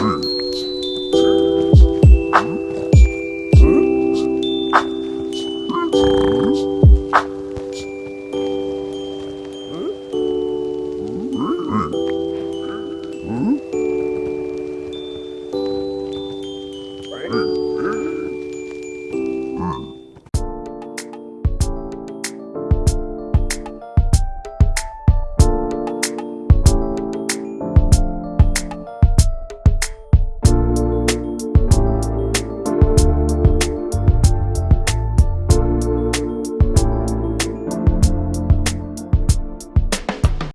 음. 长。